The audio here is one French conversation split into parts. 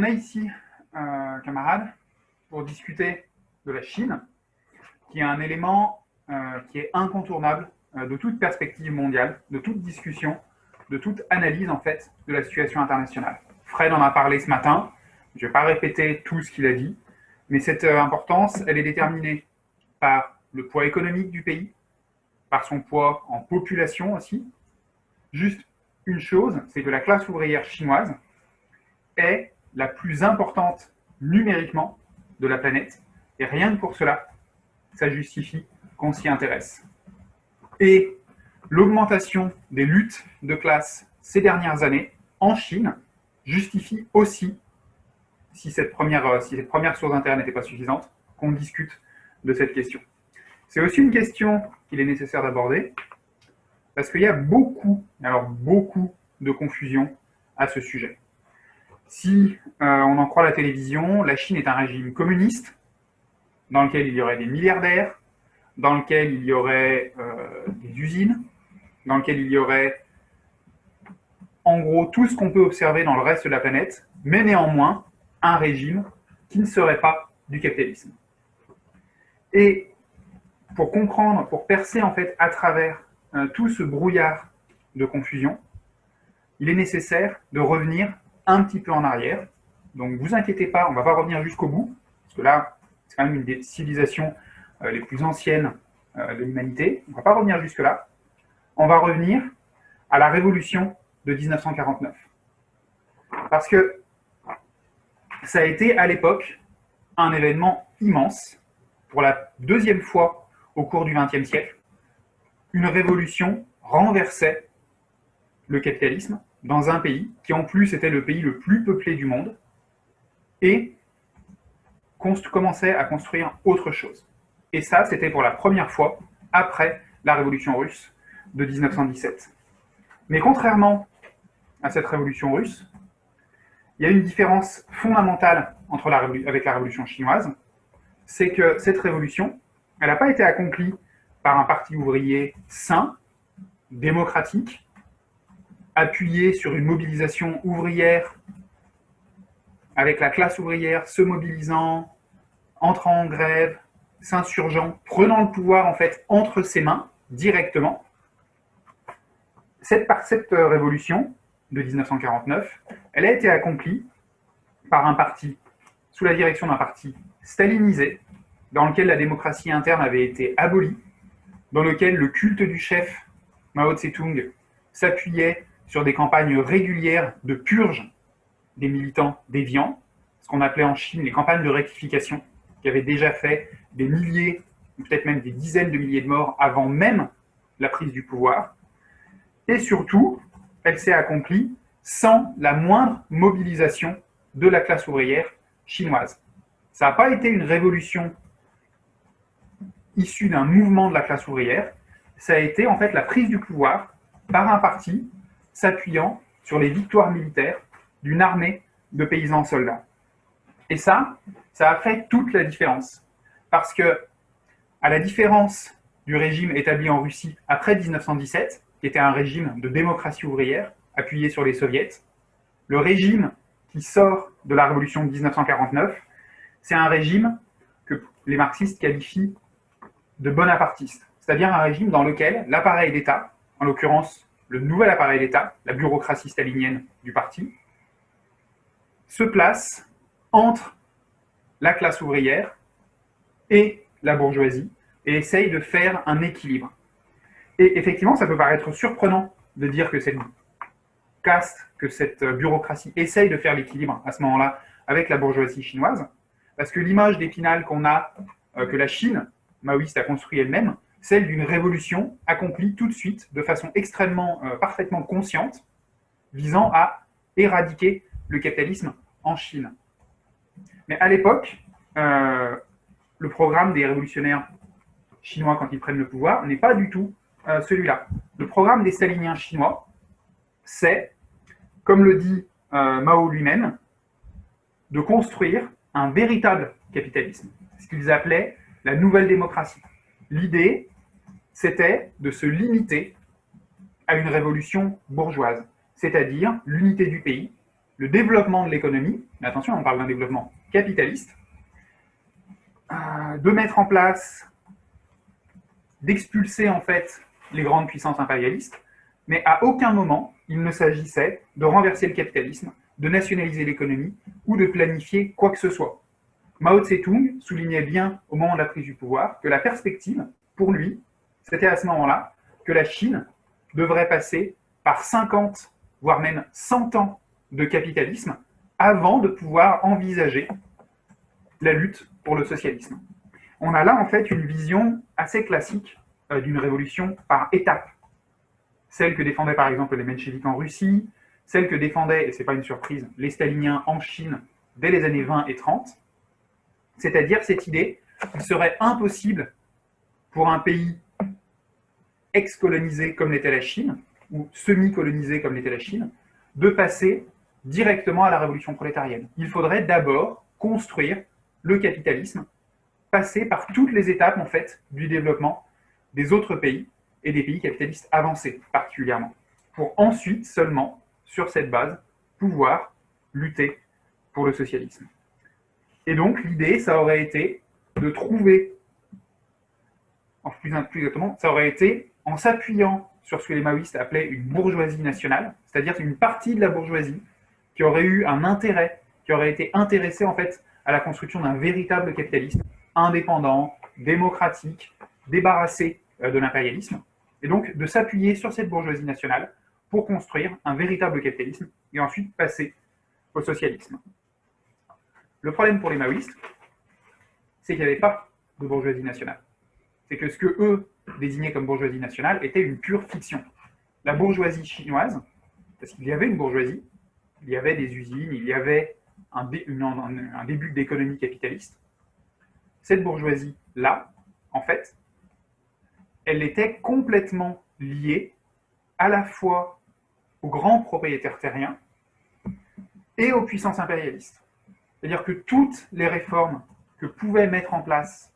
on est ici, euh, camarades, pour discuter de la Chine, qui est un élément euh, qui est incontournable euh, de toute perspective mondiale, de toute discussion, de toute analyse en fait de la situation internationale. Fred en a parlé ce matin, je ne vais pas répéter tout ce qu'il a dit, mais cette importance, elle est déterminée par le poids économique du pays, par son poids en population aussi. Juste une chose, c'est que la classe ouvrière chinoise est la plus importante numériquement de la planète. Et rien que pour cela, ça justifie qu'on s'y intéresse. Et l'augmentation des luttes de classe ces dernières années en Chine justifie aussi, si cette première, si cette première source d'intérêt n'était pas suffisante, qu'on discute de cette question. C'est aussi une question qu'il est nécessaire d'aborder, parce qu'il y a beaucoup, alors beaucoup de confusion à ce sujet. Si euh, on en croit la télévision, la Chine est un régime communiste dans lequel il y aurait des milliardaires, dans lequel il y aurait euh, des usines, dans lequel il y aurait en gros tout ce qu'on peut observer dans le reste de la planète, mais néanmoins un régime qui ne serait pas du capitalisme. Et pour comprendre, pour percer en fait à travers euh, tout ce brouillard de confusion, il est nécessaire de revenir un petit peu en arrière. Donc, vous inquiétez pas, on va pas revenir jusqu'au bout, parce que là, c'est quand même une des civilisations euh, les plus anciennes euh, de l'humanité. On ne va pas revenir jusque-là. On va revenir à la révolution de 1949. Parce que ça a été, à l'époque, un événement immense, pour la deuxième fois au cours du XXe siècle. Une révolution renversait le capitalisme, dans un pays qui en plus était le pays le plus peuplé du monde et commençait à construire autre chose. Et ça, c'était pour la première fois après la révolution russe de 1917. Mais contrairement à cette révolution russe, il y a une différence fondamentale entre avec la révolution chinoise, c'est que cette révolution, elle n'a pas été accomplie par un parti ouvrier sain, démocratique, appuyé sur une mobilisation ouvrière, avec la classe ouvrière se mobilisant, entrant en grève, s'insurgeant, prenant le pouvoir en fait entre ses mains directement. Cette, cette révolution de 1949, elle a été accomplie par un parti, sous la direction d'un parti stalinisé, dans lequel la démocratie interne avait été abolie, dans lequel le culte du chef Mao Tse-tung s'appuyait sur des campagnes régulières de purge des militants déviants, ce qu'on appelait en Chine les campagnes de rectification, qui avaient déjà fait des milliers, peut-être même des dizaines de milliers de morts avant même la prise du pouvoir. Et surtout, elle s'est accomplie sans la moindre mobilisation de la classe ouvrière chinoise. Ça n'a pas été une révolution issue d'un mouvement de la classe ouvrière, ça a été en fait la prise du pouvoir par un parti s'appuyant sur les victoires militaires d'une armée de paysans soldats. Et ça, ça a fait toute la différence. Parce que, à la différence du régime établi en Russie après 1917, qui était un régime de démocratie ouvrière, appuyé sur les soviets, le régime qui sort de la révolution de 1949, c'est un régime que les marxistes qualifient de bonapartiste, c'est-à-dire un régime dans lequel l'appareil d'État, en l'occurrence le nouvel appareil d'État, la bureaucratie stalinienne du parti, se place entre la classe ouvrière et la bourgeoisie et essaye de faire un équilibre. Et effectivement, ça peut paraître surprenant de dire que cette caste, que cette bureaucratie essaye de faire l'équilibre à ce moment-là avec la bourgeoisie chinoise, parce que l'image d'Épinal qu'on a, euh, que la Chine maoïste a construit elle-même, celle d'une révolution accomplie tout de suite, de façon extrêmement, euh, parfaitement consciente, visant à éradiquer le capitalisme en Chine. Mais à l'époque, euh, le programme des révolutionnaires chinois quand ils prennent le pouvoir n'est pas du tout euh, celui-là. Le programme des staliniens chinois, c'est, comme le dit Mao lui-même, de construire un véritable capitalisme, ce qu'ils appelaient la nouvelle démocratie. L'idée, c'était de se limiter à une révolution bourgeoise, c'est-à-dire l'unité du pays, le développement de l'économie, mais attention, on parle d'un développement capitaliste, euh, de mettre en place, d'expulser en fait les grandes puissances impérialistes, mais à aucun moment il ne s'agissait de renverser le capitalisme, de nationaliser l'économie ou de planifier quoi que ce soit. Mao Tse-tung soulignait bien au moment de la prise du pouvoir que la perspective, pour lui, c'était à ce moment-là que la Chine devrait passer par 50, voire même 100 ans de capitalisme avant de pouvoir envisager la lutte pour le socialisme. On a là en fait une vision assez classique euh, d'une révolution par étapes. Celle que défendaient par exemple les mencheviks en Russie, celle que défendaient, et ce n'est pas une surprise, les staliniens en Chine dès les années 20 et 30, c'est-à-dire cette idée qu'il serait impossible pour un pays ex-colonisé comme l'était la Chine, ou semi-colonisé comme l'était la Chine, de passer directement à la révolution prolétarienne. Il faudrait d'abord construire le capitalisme, passer par toutes les étapes en fait du développement des autres pays et des pays capitalistes avancés particulièrement, pour ensuite seulement, sur cette base, pouvoir lutter pour le socialisme. Et donc l'idée, ça aurait été de trouver, en plus, plus exactement, ça aurait été en s'appuyant sur ce que les maoïstes appelaient une bourgeoisie nationale, c'est-à-dire une partie de la bourgeoisie qui aurait eu un intérêt, qui aurait été intéressée en fait à la construction d'un véritable capitalisme indépendant, démocratique, débarrassé euh, de l'impérialisme, et donc de s'appuyer sur cette bourgeoisie nationale pour construire un véritable capitalisme et ensuite passer au socialisme. Le problème pour les maoïstes, c'est qu'il n'y avait pas de bourgeoisie nationale. C'est que ce que eux désignaient comme bourgeoisie nationale était une pure fiction. La bourgeoisie chinoise, parce qu'il y avait une bourgeoisie, il y avait des usines, il y avait un, un début d'économie capitaliste, cette bourgeoisie-là, en fait, elle était complètement liée à la fois aux grands propriétaires terriens et aux puissances impérialistes. C'est-à-dire que toutes les réformes que pouvait mettre en place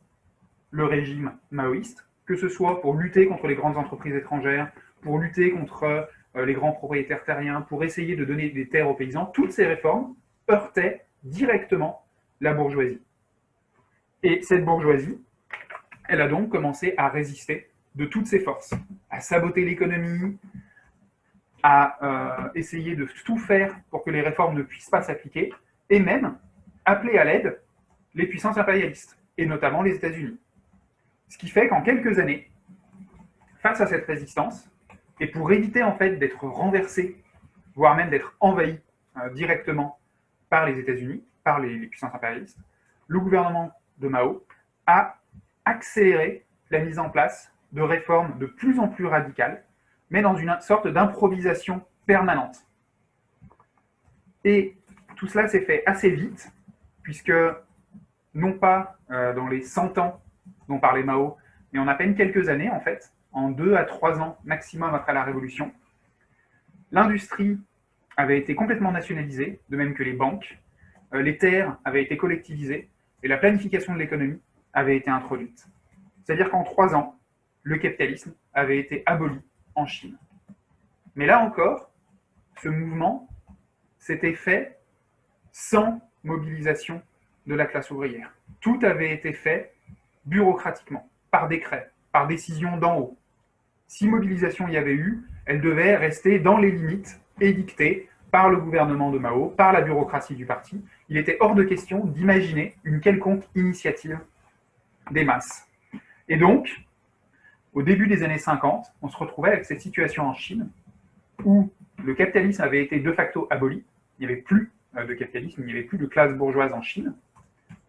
le régime maoïste, que ce soit pour lutter contre les grandes entreprises étrangères, pour lutter contre euh, les grands propriétaires terriens, pour essayer de donner des terres aux paysans, toutes ces réformes heurtaient directement la bourgeoisie. Et cette bourgeoisie, elle a donc commencé à résister de toutes ses forces, à saboter l'économie, à euh, essayer de tout faire pour que les réformes ne puissent pas s'appliquer, et même appeler à l'aide les puissances impérialistes, et notamment les États-Unis. Ce qui fait qu'en quelques années, face à cette résistance, et pour éviter en fait d'être renversé, voire même d'être envahi euh, directement par les États-Unis, par les, puissances impérialistes, le gouvernement de Mao a accéléré la mise en place de réformes de plus en plus radicales, mais dans une sorte d'improvisation permanente. Et tout cela s'est fait assez vite, puisque non pas euh, dans les 100 ans dont parlait Mao, mais en à peine quelques années, en fait, en deux à trois ans maximum après la Révolution, l'industrie avait été complètement nationalisée, de même que les banques, euh, les terres avaient été collectivisées, et la planification de l'économie avait été introduite. C'est-à-dire qu'en trois ans, le capitalisme avait été aboli en Chine. Mais là encore, ce mouvement s'était fait sans mobilisation de la classe ouvrière. Tout avait été fait bureaucratiquement, par décret, par décision d'en haut. Si mobilisation il y avait eu, elle devait rester dans les limites édictées par le gouvernement de Mao, par la bureaucratie du parti. Il était hors de question d'imaginer une quelconque initiative des masses. Et donc, au début des années 50, on se retrouvait avec cette situation en Chine où le capitalisme avait été de facto aboli, il n'y avait plus de capitalisme, il n'y avait plus de classe bourgeoise en Chine,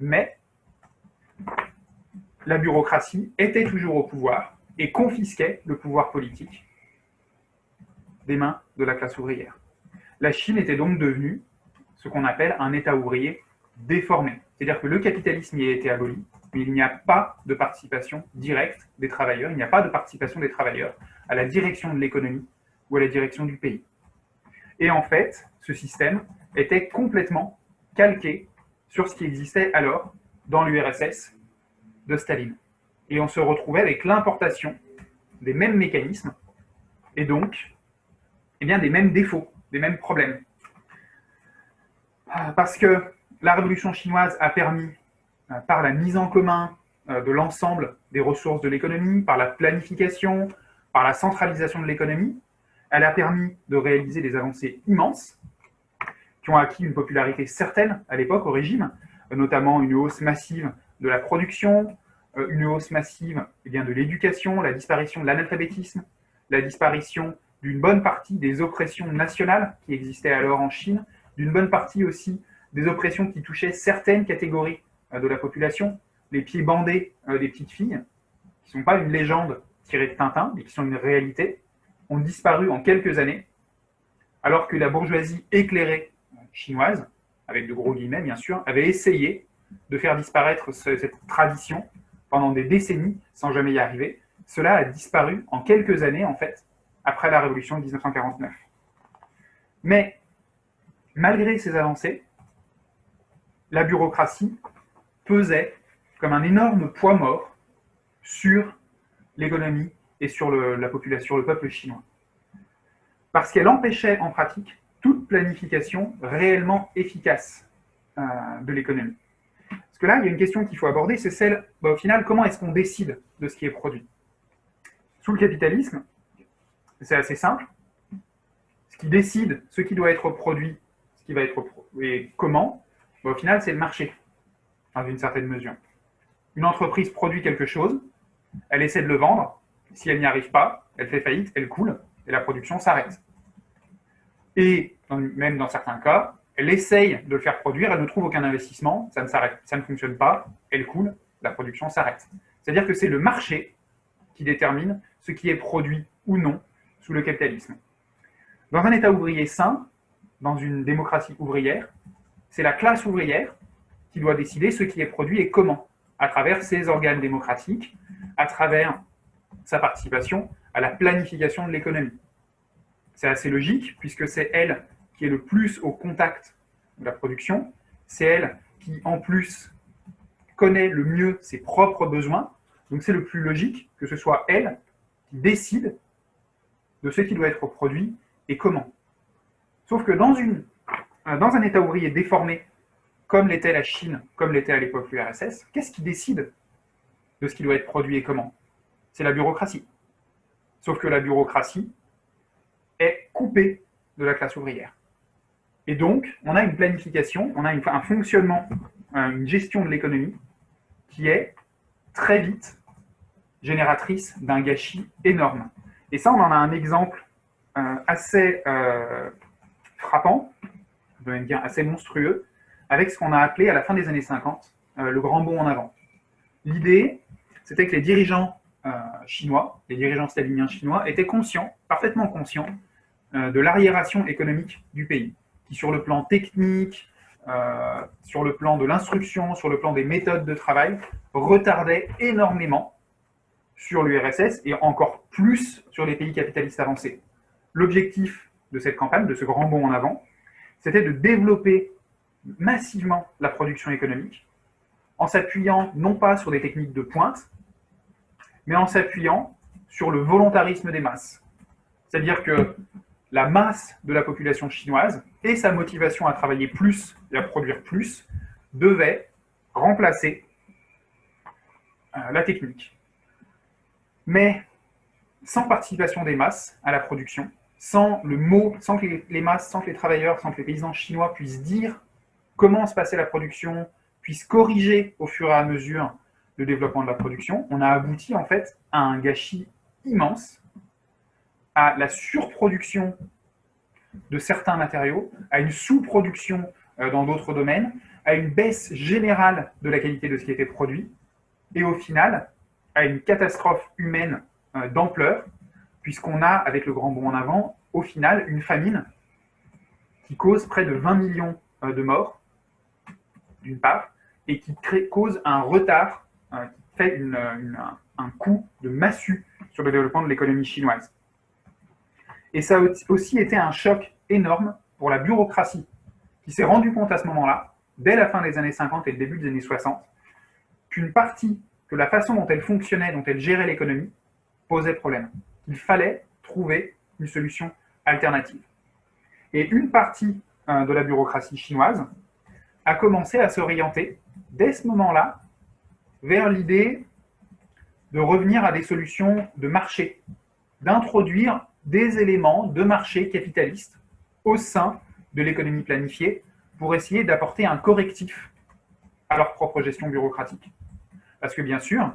mais la bureaucratie était toujours au pouvoir et confisquait le pouvoir politique des mains de la classe ouvrière. La Chine était donc devenue ce qu'on appelle un État ouvrier déformé. C'est-à-dire que le capitalisme y a été aboli, mais il n'y a pas de participation directe des travailleurs, il n'y a pas de participation des travailleurs à la direction de l'économie ou à la direction du pays. Et en fait, ce système était complètement calqué sur ce qui existait alors dans l'URSS de Staline. Et on se retrouvait avec l'importation des mêmes mécanismes et donc eh bien, des mêmes défauts, des mêmes problèmes. Parce que la révolution chinoise a permis, par la mise en commun de l'ensemble des ressources de l'économie, par la planification, par la centralisation de l'économie, elle a permis de réaliser des avancées immenses qui ont acquis une popularité certaine à l'époque au régime, notamment une hausse massive de la production, euh, une hausse massive eh bien, de l'éducation, la disparition de l'analphabétisme, la disparition d'une bonne partie des oppressions nationales qui existaient alors en Chine, d'une bonne partie aussi des oppressions qui touchaient certaines catégories euh, de la population, les pieds bandés euh, des petites filles, qui ne sont pas une légende tirée de Tintin, mais qui sont une réalité, ont disparu en quelques années, alors que la bourgeoisie éclairée chinoise, avec de gros guillemets bien sûr, avait essayé de faire disparaître cette tradition pendant des décennies sans jamais y arriver. Cela a disparu en quelques années, en fait, après la révolution de 1949. Mais malgré ces avancées, la bureaucratie pesait comme un énorme poids mort sur l'économie et sur la population, le peuple chinois. Parce qu'elle empêchait en pratique toute planification réellement efficace euh, de l'économie. Parce que là, il y a une question qu'il faut aborder, c'est celle, bah, au final, comment est-ce qu'on décide de ce qui est produit? Sous le capitalisme, c'est assez simple. Ce qui décide ce qui doit être produit, ce qui va être et comment, bah, au final, c'est le marché, dans une certaine mesure. Une entreprise produit quelque chose, elle essaie de le vendre, si elle n'y arrive pas, elle fait faillite, elle coule, et la production s'arrête. Et même dans certains cas, elle essaye de le faire produire, elle ne trouve aucun investissement, ça ne s'arrête, ça ne fonctionne pas, elle coule, la production s'arrête. C'est-à-dire que c'est le marché qui détermine ce qui est produit ou non sous le capitalisme. Dans un État ouvrier sain, dans une démocratie ouvrière, c'est la classe ouvrière qui doit décider ce qui est produit et comment, à travers ses organes démocratiques, à travers sa participation à la planification de l'économie. C'est assez logique, puisque c'est elle qui est le plus au contact de la production, c'est elle qui, en plus, connaît le mieux ses propres besoins, donc c'est le plus logique que ce soit elle qui décide de ce qui doit être produit et comment. Sauf que dans, dans un État ouvrier déformé, comme l'était la Chine, comme l'était à l'époque l'URSS, qu'est-ce qui décide de ce qui doit être produit et comment? C'est la bureaucratie. Sauf que la bureaucratie est coupée de la classe ouvrière. Et donc, on a une planification, on a un fonctionnement, une gestion de l'économie qui est très vite génératrice d'un gâchis énorme. Et ça, on en a un exemple euh, assez euh, frappant, je vais dire assez monstrueux, avec ce qu'on a appelé à la fin des années 50 euh, le grand bond en avant. L'idée, c'était que les dirigeants chinois, les dirigeants staliniens chinois, étaient conscients, parfaitement conscients, de l'arriération économique du pays qui, sur le plan technique, euh, sur le plan de l'instruction, sur le plan des méthodes de travail, retardait énormément sur l'URSS et encore plus sur les pays capitalistes avancés. L'objectif de cette campagne, de ce grand bond en avant, c'était de développer massivement la production économique en s'appuyant non pas sur des techniques de pointe, mais en s'appuyant sur le volontarisme des masses. C'est-à-dire que la masse de la population chinoise et sa motivation à travailler plus et à produire plus devaient remplacer euh, la technique. Mais sans participation des masses à la production, sans le mot, sans que les masses, sans que les travailleurs, sans que les paysans chinois puissent dire comment se passait la production, puissent corriger au fur et à mesure le développement de la production, on a abouti en fait à un gâchis immense à la surproduction de certains matériaux, à une sous-production euh, dans d'autres domaines, à une baisse générale de la qualité de ce qui était produit, et au final, à une catastrophe humaine euh, d'ampleur, puisqu'on a, avec le grand bond en avant, au final, une famine qui cause près de 20 millions euh, de morts, d'une part, et qui cause un retard, qui fait un coup de massue sur le développement de l'économie chinoise. Et ça a aussi été un choc énorme pour la bureaucratie, qui s'est rendu compte à ce moment-là, dès la fin des années 50 et le début des années 60, qu'une partie, que la façon dont elle fonctionnait, dont elle gérait l'économie, posait problème. Il fallait trouver une solution alternative. Et une partie euh, de la bureaucratie chinoise a commencé à s'orienter, dès ce moment-là, vers l'idée de revenir à des solutions de marché, d'introduire des éléments de marché capitaliste au sein de l'économie planifiée pour essayer d'apporter un correctif à leur propre gestion bureaucratique. Parce que bien sûr,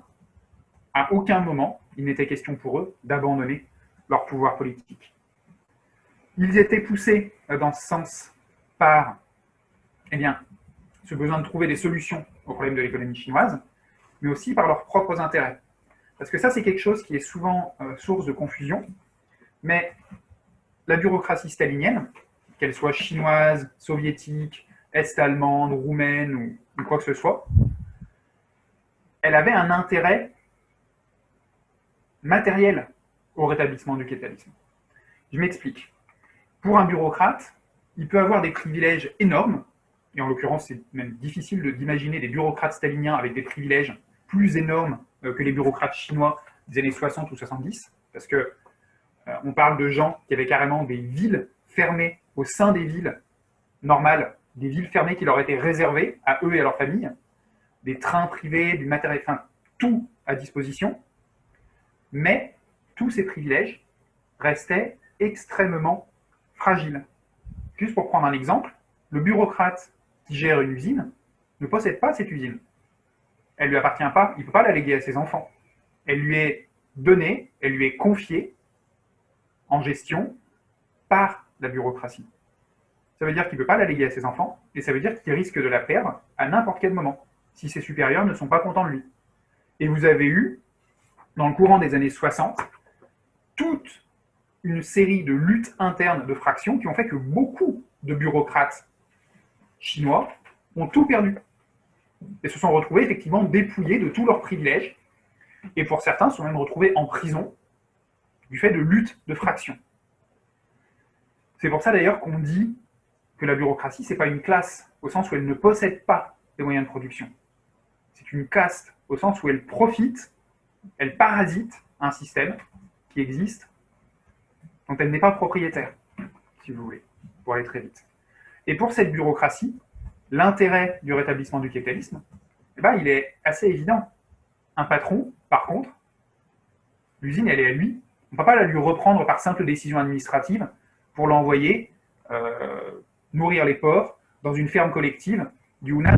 à aucun moment, il n'était question pour eux d'abandonner leur pouvoir politique. Ils étaient poussés dans ce sens par eh bien, ce besoin de trouver des solutions aux problèmes de l'économie chinoise, mais aussi par leurs propres intérêts. Parce que ça, c'est quelque chose qui est souvent euh, source de confusion, mais la bureaucratie stalinienne, qu'elle soit chinoise, soviétique, est-allemande, roumaine ou quoi que ce soit, elle avait un intérêt matériel au rétablissement du capitalisme. Je m'explique. Pour un bureaucrate, il peut avoir des privilèges énormes, et en l'occurrence, c'est même difficile d'imaginer des bureaucrates staliniens avec des privilèges plus énormes euh, que les bureaucrates chinois des années 60 ou 70, parce que euh, on parle de gens qui avaient carrément des villes fermées au sein des villes normales, des villes fermées qui leur étaient réservées à eux et à leur famille, des trains privés, du matériel, enfin, tout à disposition, mais tous ces privilèges restaient extrêmement fragiles. Juste pour prendre un exemple, le bureaucrate qui gère une usine ne possède pas cette usine. Elle ne lui appartient pas, il ne peut pas la léguer à ses enfants. Elle lui est donnée, elle lui est confiée en gestion par la bureaucratie. Ça veut dire qu'il ne peut pas la léguer à ses enfants, et ça veut dire qu'il risque de la perdre à n'importe quel moment, si ses supérieurs ne sont pas contents de lui. Et vous avez eu, dans le courant des années 60, toute une série de luttes internes de fractions qui ont fait que beaucoup de bureaucrates chinois ont tout perdu et se sont retrouvés effectivement dépouillés de tous leurs privilèges et pour certains sont même retrouvés en prison du fait de luttes de fractions. C'est pour ça d'ailleurs qu'on dit que la bureaucratie, ce n'est pas une classe, au sens où elle ne possède pas des moyens de production. C'est une caste, au sens où elle profite, elle parasite un système qui existe, dont elle n'est pas propriétaire, si vous voulez, pour aller très vite. Et pour cette bureaucratie, l'intérêt du rétablissement du capitalisme, eh ben, il est assez évident. Un patron, par contre, l'usine, elle est à lui. On ne peut pas la lui reprendre par simple décision administrative pour l'envoyer euh, nourrir les porcs dans une ferme collective du Hunan.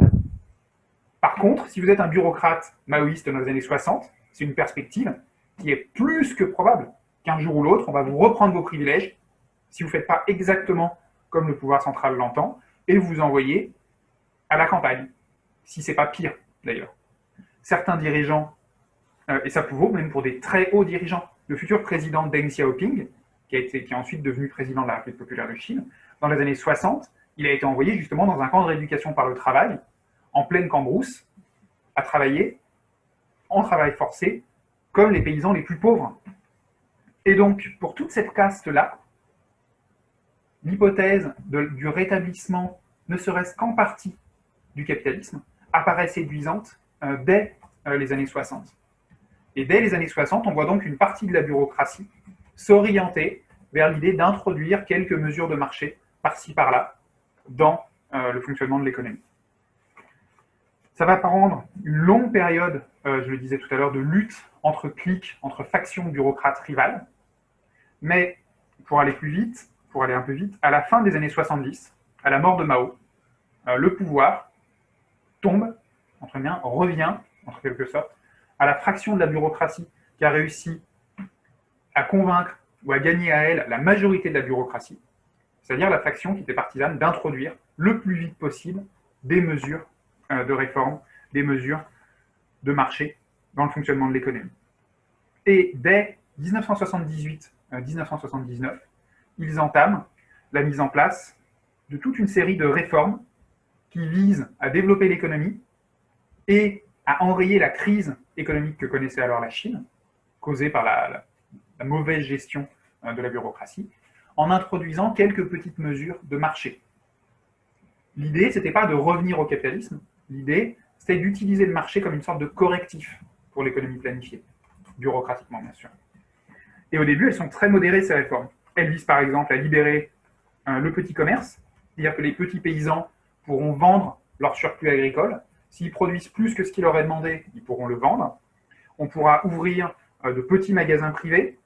Par contre, si vous êtes un bureaucrate maoïste dans les années 60, c'est une perspective qui est plus que probable qu'un jour ou l'autre, on va vous reprendre vos privilèges si vous ne faites pas exactement comme le pouvoir central l'entend, et vous envoyer à la campagne, si ce n'est pas pire d'ailleurs. Certains dirigeants, euh, et ça vaut même pour des très hauts dirigeants, le futur président Deng Xiaoping, qui, a été, qui est ensuite devenu président de la République populaire de Chine, dans les années 60, il a été envoyé justement dans un camp de rééducation par le travail, en pleine cambrousse, à travailler en travail forcé, comme les paysans les plus pauvres. Et donc, pour toute cette caste-là, l'hypothèse du rétablissement, ne serait-ce qu'en partie, du capitalisme, apparaît séduisante euh, dès euh, les années 60. Et dès les années 60, on voit donc une partie de la bureaucratie s'orienter vers l'idée d'introduire quelques mesures de marché par-ci, par-là, dans euh, le fonctionnement de l'économie. Ça va prendre une longue période, je le disais tout à l'heure, de lutte entre clics, entre factions bureaucrates rivales. Mais pour aller plus vite, pour aller un peu vite, à la fin des années 70, à la mort de Mao, le pouvoir tombe, entre bien, revient, en quelque sorte, à la fraction de la bureaucratie qui a réussi à convaincre ou à gagner à elle la majorité de la bureaucratie, c'est-à-dire la faction qui était partisane d'introduire le plus vite possible des mesures euh, de réforme, des mesures de marché dans le fonctionnement de l'économie. Et dès 1978-1979, euh, ils entament la mise en place de toute une série de réformes qui vise à développer l'économie et à enrayer la crise économique que connaissait alors la Chine, causée par la, mauvaise gestion euh, de la bureaucratie, en introduisant quelques petites mesures de marché. L'idée, ce n'était pas de revenir au capitalisme, l'idée, c'était d'utiliser le marché comme une sorte de correctif pour l'économie planifiée, bureaucratiquement bien sûr. Et au début, elles sont très modérées, ces réformes. Elles visent par exemple à libérer euh, le petit commerce, c'est-à-dire que les petits paysans pourront vendre leur surplus agricole. S'ils produisent plus que ce qu'il leur est demandé, ils pourront le vendre. On pourra ouvrir euh, de petits magasins privés.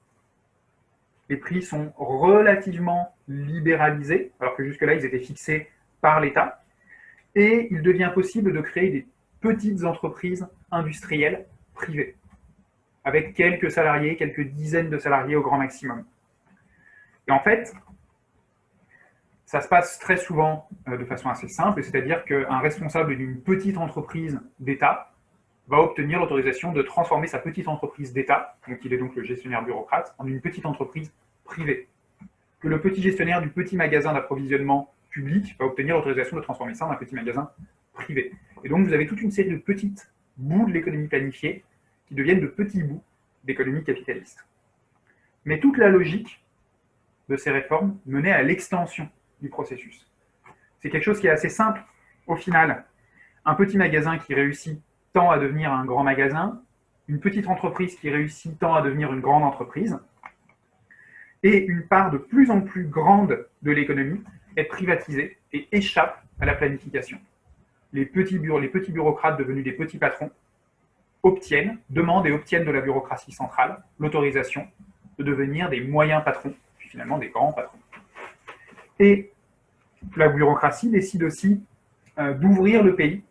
Les prix sont relativement libéralisés, alors que jusque-là, ils étaient fixés par l'État. Et il devient possible de créer des petites entreprises industrielles privées, avec quelques salariés, quelques dizaines de salariés au grand maximum. Et en fait, ça se passe très souvent euh, de façon assez simple, c'est-à-dire qu'un responsable d'une petite entreprise d'État va obtenir l'autorisation de transformer sa petite entreprise d'État, donc il est donc le gestionnaire bureaucrate, en une petite entreprise privée. Que le petit gestionnaire du petit magasin d'approvisionnement public va obtenir l'autorisation de transformer ça en un petit magasin privé. Et donc vous avez toute une série de petites bouts de l'économie planifiée qui deviennent de petits bouts d'économie capitaliste. Mais toute la logique de ces réformes menait à l'extension du processus. C'est quelque chose qui est assez simple au final. Un petit magasin qui réussit tend à devenir un grand magasin, une petite entreprise qui réussit tend à devenir une grande entreprise, et une part de plus en plus grande de l'économie est privatisée et échappe à la planification. Les petits, les petits bureaucrates devenus des petits patrons obtiennent, demandent et obtiennent de la bureaucratie centrale l'autorisation de devenir des moyens patrons, puis finalement des grands patrons. Et la bureaucratie décide aussi euh, d'ouvrir le pays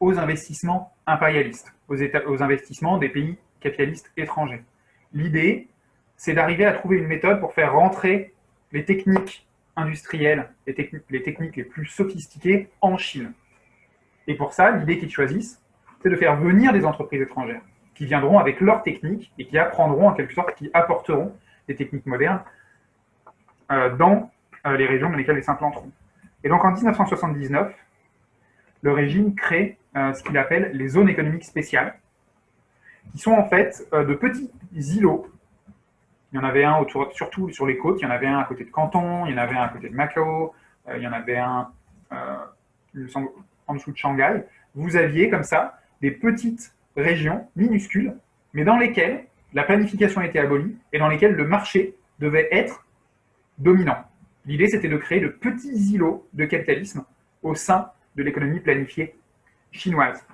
aux investissements impérialistes, aux, investissements des pays capitalistes étrangers. L'idée, c'est d'arriver à trouver une méthode pour faire rentrer les techniques industrielles, les, techniques les plus sophistiquées en Chine. Et pour ça, l'idée qu'ils choisissent, c'est de faire venir des entreprises étrangères qui viendront avec leurs techniques et qui apprendront en quelque sorte, qui apporteront des techniques modernes euh, dans les régions dans lesquelles ils s'implanteront. Et donc en 1979, le régime crée euh, ce qu'il appelle les zones économiques spéciales, qui sont en fait de petits îlots. Il y en avait un autour, surtout sur les côtes, il y en avait un à côté de Canton, il y en avait un à côté de Macao, il y en avait un en dessous de Shanghai. Vous aviez comme ça des petites régions minuscules, mais dans lesquelles la planification était abolie et dans lesquelles le marché devait être dominant. L'idée, c'était de créer de petits îlots de capitalisme au sein de l'économie planifiée chinoise.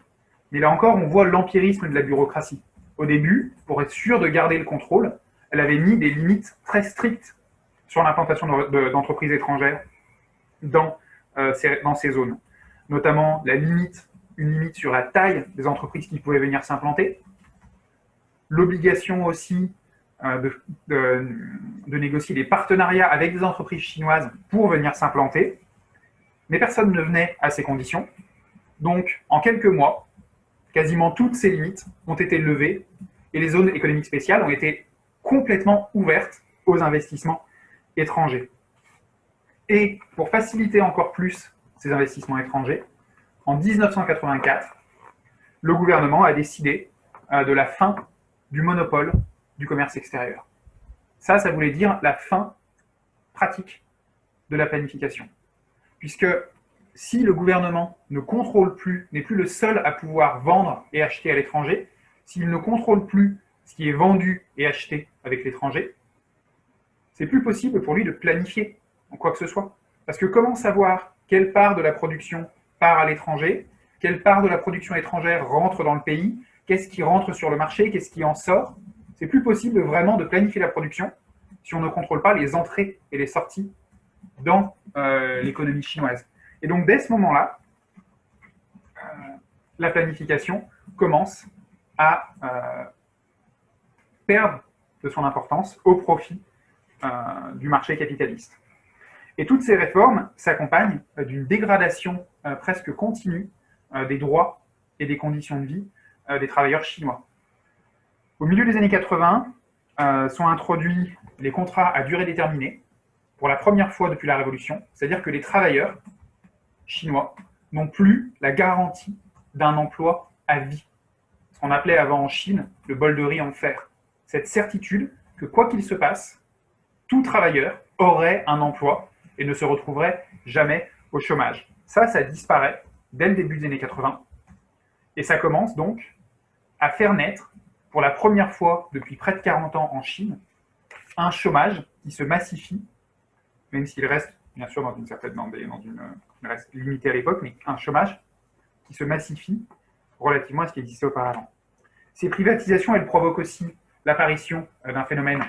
Mais là encore, on voit l'empirisme de la bureaucratie. Au début, pour être sûr de garder le contrôle, elle avait mis des limites très strictes sur l'implantation d'entreprises étrangères dans, euh, dans ces zones. Notamment la limite une limite sur la taille des entreprises qui pouvaient venir s'implanter, l'obligation aussi euh, de, négocier des partenariats avec des entreprises chinoises pour venir s'implanter, mais personne ne venait à ces conditions. Donc, en quelques mois, quasiment toutes ces limites ont été levées et les zones économiques spéciales ont été complètement ouvertes aux investissements étrangers. Et pour faciliter encore plus ces investissements étrangers, en 1984, le gouvernement a décidé euh, de la fin du monopole du commerce extérieur. Ça, ça voulait dire la fin pratique de la planification. Puisque si le gouvernement ne contrôle plus, n'est plus le seul à pouvoir vendre et acheter à l'étranger, s'il ne contrôle plus ce qui est vendu et acheté avec l'étranger, c'est plus possible pour lui de planifier en quoi que ce soit. Parce que comment savoir quelle part de la production part à l'étranger, quelle part de la production étrangère rentre dans le pays, qu'est-ce qui rentre sur le marché, qu'est-ce qui en sort. C'est plus possible vraiment de planifier la production si on ne contrôle pas les entrées et les sorties dans euh, l'économie chinoise. Et donc, dès ce moment-là, euh, la planification commence à euh, perdre de son importance au profit du marché capitaliste. Et toutes ces réformes s'accompagnent d'une dégradation presque continue des droits et des conditions de vie des travailleurs chinois. Au milieu des années 80, sont introduits les contrats à durée déterminée pour la première fois depuis la Révolution, c'est-à-dire que les travailleurs chinois n'ont plus la garantie d'un emploi à vie. Ce qu'on appelait avant en Chine le bol de riz en fer. Cette certitude que quoi qu'il se passe, tout travailleur aurait un emploi et ne se retrouverait jamais au chômage. Ça, ça disparaît dès le début des années 80. Et ça commence donc à faire naître, pour la première fois depuis près de 40 ans en Chine, un chômage qui se massifie, même s'il reste bien sûr dans une certaine, dans, une, reste limitée à l'époque, mais un chômage qui se massifie relativement à ce qui existait auparavant. Ces privatisations, elles provoquent aussi l'apparition euh, d'un phénomène,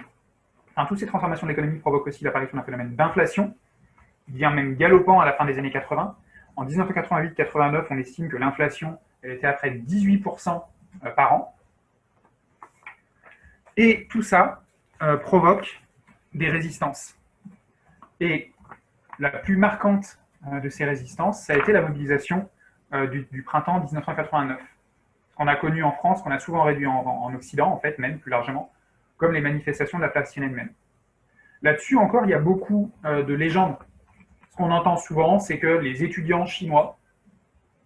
enfin, toutes ces transformations de l'économie provoquent aussi l'apparition d'un phénomène d'inflation, bien même galopant à la fin des années 80. En 1988-89, on estime que l'inflation était à près de 18% euh, par an. Et tout ça euh, provoque des résistances. Et la plus marquante de ces résistances, ça a été la mobilisation du, du, printemps 1989 qu'on a connu en France, qu'on a souvent réduit en, Occident, en fait, même plus largement, comme les manifestations de la place Tiananmen. Là-dessus encore, il y a beaucoup euh, de légendes. Ce qu'on entend souvent, c'est que les étudiants chinois,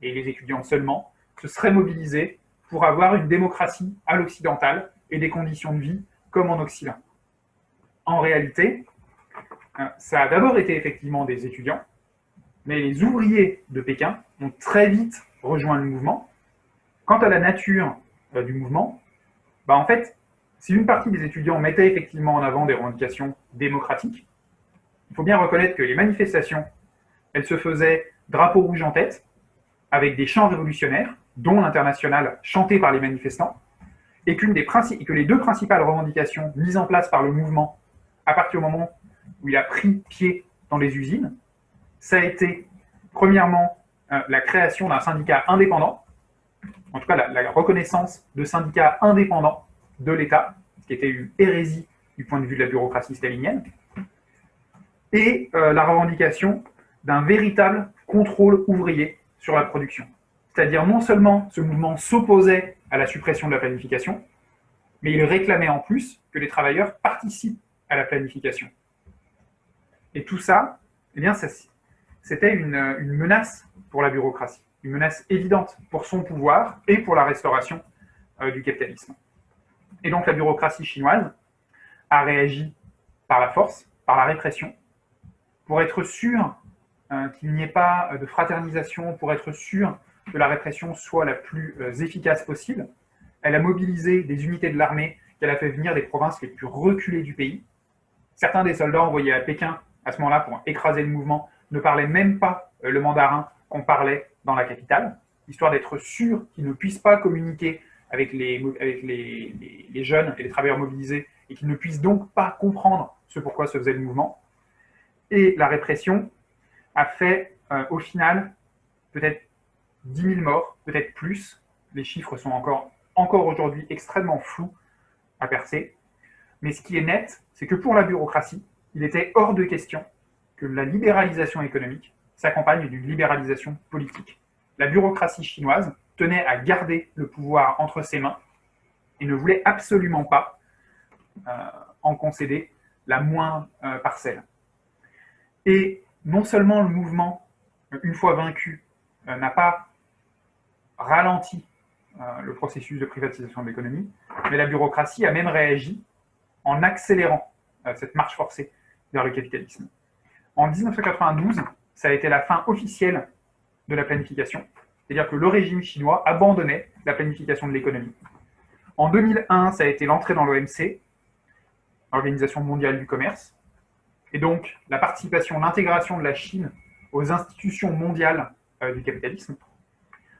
et les étudiants seulement, se seraient mobilisés pour avoir une démocratie à l'occidental et des conditions de vie comme en Occident. En réalité, euh, ça a d'abord été effectivement des étudiants, mais les ouvriers de Pékin ont très vite rejoint le mouvement Quant à la nature euh, du mouvement, bah en fait, si une partie des étudiants mettait effectivement en avant des revendications démocratiques, il faut bien reconnaître que les manifestations, elles se faisaient drapeau rouge en tête, avec des chants révolutionnaires, dont l'international chanté par les manifestants, et qu'une des que les deux principales revendications mises en place par le mouvement à partir du moment où il a pris pied dans les usines, ça a été premièrement euh, la création d'un syndicat indépendant, en tout cas la, reconnaissance de syndicats indépendants de l'État, ce qui était une hérésie du point de vue de la bureaucratie stalinienne, et euh, la revendication d'un véritable contrôle ouvrier sur la production. C'est-à-dire non seulement ce mouvement s'opposait à la suppression de la planification, mais il réclamait en plus que les travailleurs participent à la planification. Et tout ça, eh bien, c'était une menace pour la bureaucratie une menace évidente pour son pouvoir et pour la restauration euh, du capitalisme. Et donc la bureaucratie chinoise a réagi par la force, par la répression, pour être sûr euh, qu'il n'y ait pas de fraternisation, pour être sûr que la répression soit la plus euh, efficace possible. Elle a mobilisé des unités de l'armée qu'elle a fait venir des provinces les plus reculées du pays. Certains des soldats envoyés à Pékin à ce moment-là pour écraser le mouvement ne parlaient même pas le mandarin qu'on parlait dans la capitale, histoire d'être sûr qu'ils ne puissent pas communiquer avec, les, jeunes et les travailleurs mobilisés et qu'ils ne puissent donc pas comprendre ce pourquoi se faisait le mouvement. Et la répression a fait euh, au final peut-être 10 000 morts, peut-être plus. Les chiffres sont encore, encore aujourd'hui extrêmement flous à percer. Mais ce qui est net, c'est que pour la bureaucratie, il était hors de question que la libéralisation économique s'accompagne d'une libéralisation politique. La bureaucratie chinoise tenait à garder le pouvoir entre ses mains et ne voulait absolument pas euh, en concéder la moindre euh, parcelle. Et non seulement le mouvement, une fois vaincu, euh, n'a pas ralenti le processus de privatisation de l'économie, mais la bureaucratie a même réagi en accélérant cette marche forcée vers le capitalisme. En 1992, ça a été la fin officielle de la planification. C'est-à-dire que le régime chinois abandonnait la planification de l'économie. En 2001, ça a été l'entrée dans l'OMC, l'Organisation mondiale du commerce, et donc la participation, l'intégration de la Chine aux institutions mondiales euh, du capitalisme.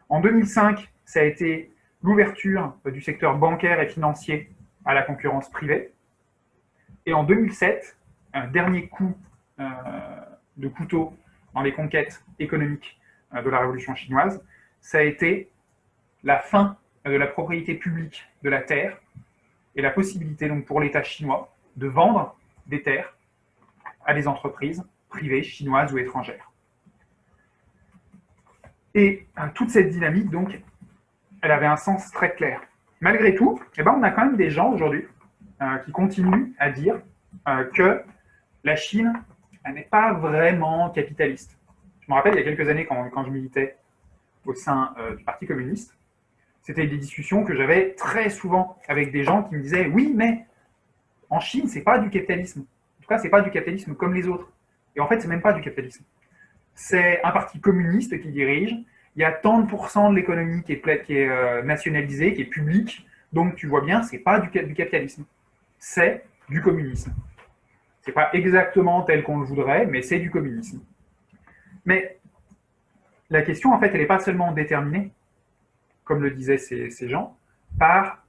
En 2005, ça a été l'ouverture euh, du secteur bancaire et financier à la concurrence privée. Et en 2007, un dernier coup euh, de couteau dans les conquêtes économiques euh, de la révolution chinoise, ça a été la fin de la propriété publique de la terre et la possibilité donc pour l'État chinois de vendre des terres à des entreprises privées chinoises ou étrangères. Et euh, toute cette dynamique, donc, elle avait un sens très clair. Malgré tout, eh ben, on a quand même des gens aujourd'hui euh, qui continuent à dire que la Chine n'est pas vraiment capitaliste. Je me rappelle, il y a quelques années, quand, je militais au sein euh, du Parti communiste, c'était des discussions que j'avais très souvent avec des gens qui me disaient « Oui, mais en Chine, c'est pas du capitalisme. En tout cas, c'est pas du capitalisme comme les autres. » Et en fait, c'est même pas du capitalisme. C'est un parti communiste qui dirige. Il y a tant de pourcents de l'économie qui est, euh, nationalisée, qui est publique. Donc, tu vois bien, c'est pas du, du capitalisme. C'est du communisme. Ce n'est pas exactement tel qu'on le voudrait, mais c'est du communisme. Mais la question, en fait, elle n'est pas seulement déterminée, comme le disaient ces, ces gens, par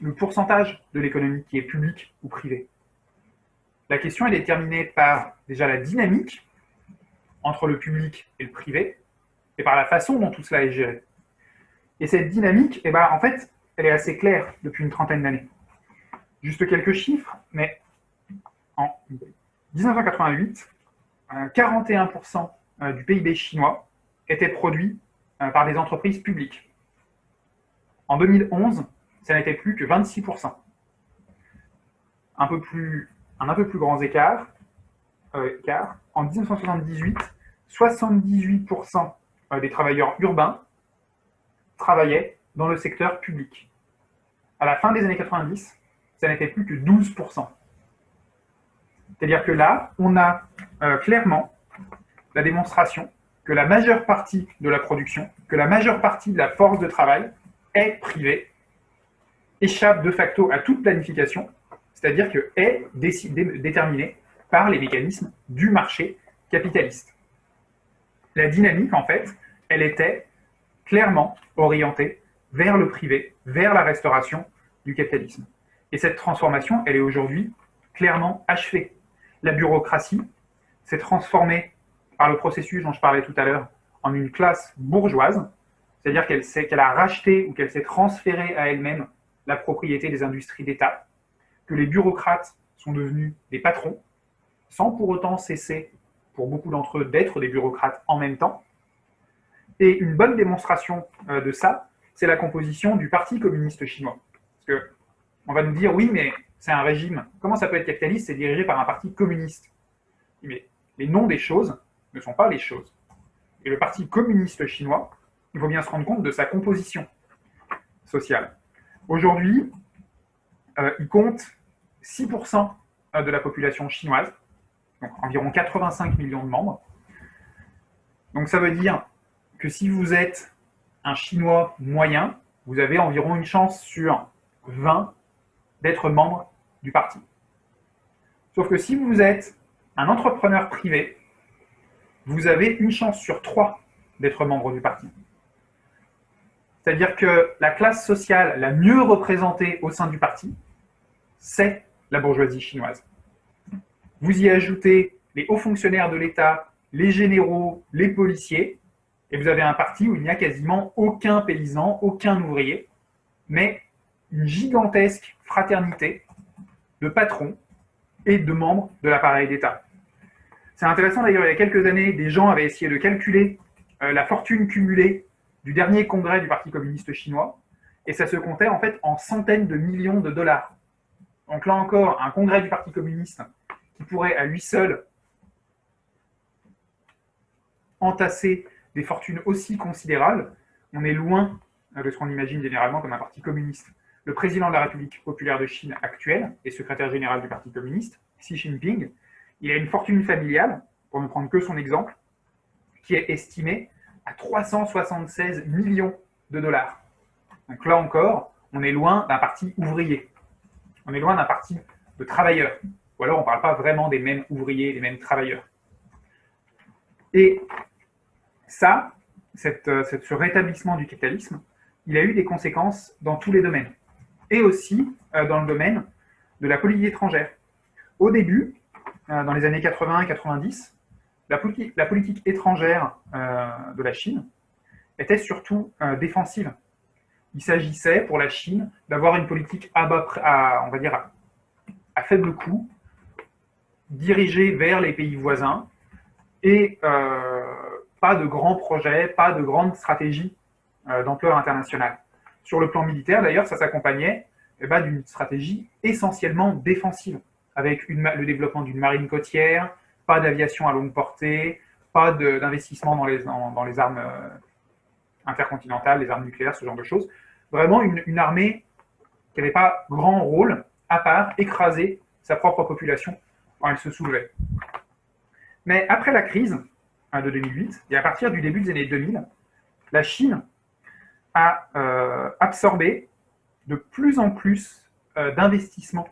le pourcentage de l'économie qui est publique ou privée. La question est déterminée par déjà la dynamique entre le public et le privé, et par la façon dont tout cela est géré. Et cette dynamique, eh ben, en fait, elle est assez claire depuis une trentaine d'années. Juste quelques chiffres, mais en 1988, 41% euh, du PIB chinois était produit euh, par des entreprises publiques. En 2011, ça n'était plus que 26%. Un peu plus, un peu plus grand écart, euh, en 1978, 78% des travailleurs urbains travaillaient dans le secteur public. À la fin des années 90, ça n'était plus que 12%. C'est-à-dire que là, on a euh, clairement la démonstration que la majeure partie de la production, que la majeure partie de la force de travail est privée, échappe de facto à toute planification, c'est-à-dire que est déterminée par les mécanismes du marché capitaliste. La dynamique, en fait, elle était clairement orientée vers le privé, vers la restauration du capitalisme. Et cette transformation, elle est aujourd'hui clairement achevée. La bureaucratie s'est transformée par le processus dont je parlais tout à l'heure en une classe bourgeoise, c'est-à-dire qu'elle a racheté ou qu'elle s'est transférée à elle-même la propriété des industries d'État, que les bureaucrates sont devenus des patrons, sans pour autant cesser, pour beaucoup d'entre eux, d'être des bureaucrates en même temps. Et une bonne démonstration euh, de ça, c'est la composition du Parti communiste chinois. Parce que on va nous dire, oui, mais c'est un régime. Comment ça peut être capitaliste C'est dirigé par un parti communiste? Mais les noms des choses ne sont pas les choses. Et le Parti communiste chinois, il faut bien se rendre compte de sa composition sociale. Aujourd'hui, euh, il compte 6% de la population chinoise, environ 85 millions de membres. Donc ça veut dire que si vous êtes un Chinois moyen, vous avez environ une chance sur 20 d'être membre du parti. Sauf que si vous êtes un entrepreneur privé, vous avez une chance sur 3 d'être membre du parti. C'est-à-dire que la classe sociale la mieux représentée au sein du parti, c'est la bourgeoisie chinoise. Vous y ajoutez les hauts fonctionnaires de l'État, les généraux, les policiers, et vous avez un parti où il n'y a quasiment aucun paysan, aucun ouvrier, mais une gigantesque fraternité de patrons et de membres de l'appareil d'État. C'est intéressant d'ailleurs, il y a quelques années, des gens avaient essayé de calculer euh, la fortune cumulée du dernier congrès du Parti communiste chinois, et ça se comptait en fait en centaines de millions de dollars. Donc là encore, un congrès du Parti communiste qui pourrait à lui seul entasser des fortunes aussi considérables, on est loin de ce qu'on imagine généralement comme un parti communiste. Le président de la République populaire de Chine actuel et secrétaire général du Parti communiste, Xi Jinping, il a une fortune familiale, pour ne prendre que son exemple, qui est estimée à 376 millions de dollars. Donc là encore, on est loin d'un parti ouvrier. On est loin d'un parti de travailleurs. Ou alors on ne parle pas vraiment des mêmes ouvriers, des mêmes travailleurs. Et ça, euh, ce rétablissement du capitalisme, il a eu des conséquences dans tous les domaines. Et aussi euh, dans le domaine de la politique étrangère. Au début, euh, dans les années 80 et 90, la politique, étrangère de la Chine était surtout défensive. Il s'agissait pour la Chine d'avoir une politique à, faible coût, dirigée vers les pays voisins et pas de grands projets, pas de grandes stratégies euh, d'ampleur internationale. Sur le plan militaire, d'ailleurs, ça s'accompagnait eh ben, d'une stratégie essentiellement défensive, avec le développement d'une marine côtière, pas d'aviation à longue portée, pas d'investissement dans les, dans, les armes euh, intercontinentales, les armes nucléaires, ce genre de choses. Vraiment une, une armée qui n'avait pas grand rôle, à part écraser sa propre population elle se soulevait. Mais après la crise, de 2008, et à partir du début des années 2000, la Chine a euh, absorbé de plus en plus euh, d'investissements